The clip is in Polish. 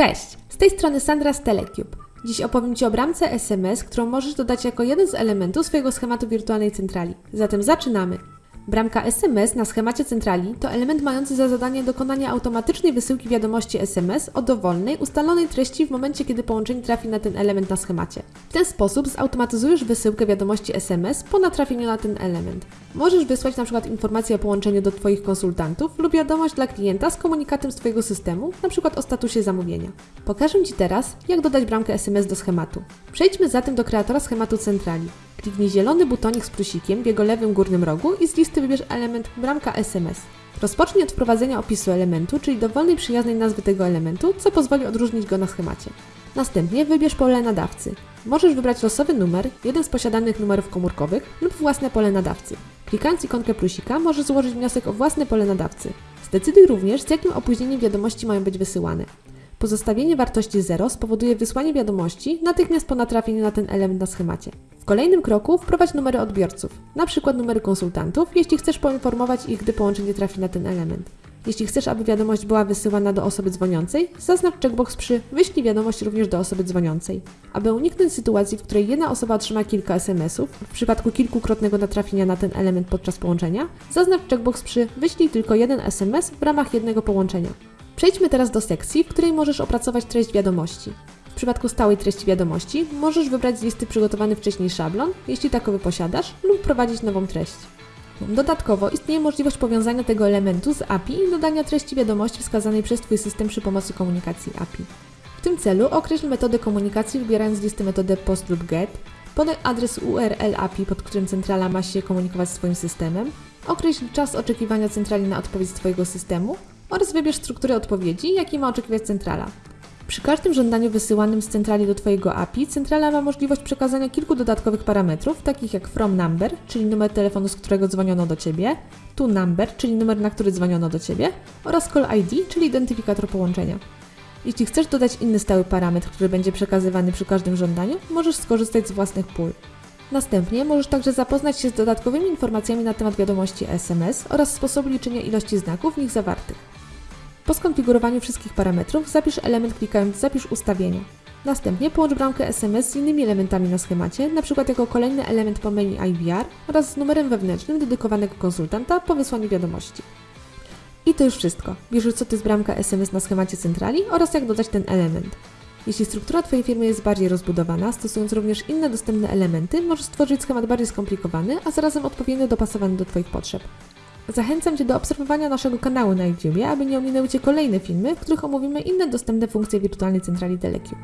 Cześć, z tej strony Sandra z Telecube. Dziś opowiem Ci o bramce SMS, którą możesz dodać jako jeden z elementów swojego schematu wirtualnej centrali. Zatem zaczynamy. Bramka SMS na schemacie centrali to element mający za zadanie dokonanie automatycznej wysyłki wiadomości SMS o dowolnej, ustalonej treści w momencie, kiedy połączenie trafi na ten element na schemacie. W ten sposób zautomatyzujesz wysyłkę wiadomości SMS po natrafieniu na ten element. Możesz wysłać przykład informację o połączeniu do Twoich konsultantów lub wiadomość dla klienta z komunikatem z Twojego systemu, przykład o statusie zamówienia. Pokażę Ci teraz, jak dodać bramkę SMS do schematu. Przejdźmy zatem do kreatora schematu centrali. Kliknij zielony butonik z plusikiem w jego lewym górnym rogu i z listy wybierz element bramka SMS. Rozpocznij od wprowadzenia opisu elementu, czyli dowolnej przyjaznej nazwy tego elementu, co pozwoli odróżnić go na schemacie. Następnie wybierz pole nadawcy. Możesz wybrać losowy numer, jeden z posiadanych numerów komórkowych lub własne pole nadawcy. Klikając ikonkę plusika możesz złożyć wniosek o własne pole nadawcy. Zdecyduj również, z jakim opóźnieniem wiadomości mają być wysyłane. Pozostawienie wartości 0 spowoduje wysłanie wiadomości natychmiast po natrafieniu na ten element na schemacie. W kolejnym kroku wprowadź numery odbiorców, np. numery konsultantów, jeśli chcesz poinformować ich, gdy połączenie trafi na ten element. Jeśli chcesz, aby wiadomość była wysyłana do osoby dzwoniącej, zaznacz checkbox przy wyślij wiadomość również do osoby dzwoniącej. Aby uniknąć sytuacji, w której jedna osoba otrzyma kilka SMS-ów, w przypadku kilkukrotnego natrafienia na ten element podczas połączenia, zaznacz checkbox przy wyślij tylko jeden SMS w ramach jednego połączenia. Przejdźmy teraz do sekcji, w której możesz opracować treść wiadomości. W przypadku stałej treści wiadomości możesz wybrać z listy przygotowany wcześniej szablon, jeśli takowy posiadasz, lub wprowadzić nową treść. Dodatkowo istnieje możliwość powiązania tego elementu z API i dodania treści wiadomości wskazanej przez Twój system przy pomocy komunikacji API. W tym celu określ metodę komunikacji wybierając z listy metodę POST lub GET, podaj adres URL API, pod którym centrala ma się komunikować z Twoim systemem, określ czas oczekiwania centrali na odpowiedź z Twojego systemu oraz wybierz strukturę odpowiedzi, jaki ma oczekiwać centrala. Przy każdym żądaniu wysyłanym z centrali do Twojego API, centrala ma możliwość przekazania kilku dodatkowych parametrów, takich jak from number, czyli numer telefonu, z którego dzwoniono do Ciebie, to number, czyli numer, na który dzwoniono do Ciebie, oraz call ID, czyli identyfikator połączenia. Jeśli chcesz dodać inny stały parametr, który będzie przekazywany przy każdym żądaniu, możesz skorzystać z własnych pól. Następnie możesz także zapoznać się z dodatkowymi informacjami na temat wiadomości SMS oraz sposobu liczenia ilości znaków w nich zawartych. Po skonfigurowaniu wszystkich parametrów zapisz element klikając Zapisz ustawienia. Następnie połącz bramkę SMS z innymi elementami na schemacie, np. jako kolejny element po menu IVR oraz z numerem wewnętrznym dedykowanego konsultanta po wysłaniu wiadomości. I to już wszystko. Wiesz co to jest bramka SMS na schemacie centrali oraz jak dodać ten element. Jeśli struktura Twojej firmy jest bardziej rozbudowana, stosując również inne dostępne elementy, możesz stworzyć schemat bardziej skomplikowany, a zarazem odpowiednio dopasowany do Twoich potrzeb. Zachęcam Cię do obserwowania naszego kanału na YouTube, aby nie ominęły Cię kolejne filmy, w których omówimy inne dostępne funkcje wirtualnej centrali Telecube.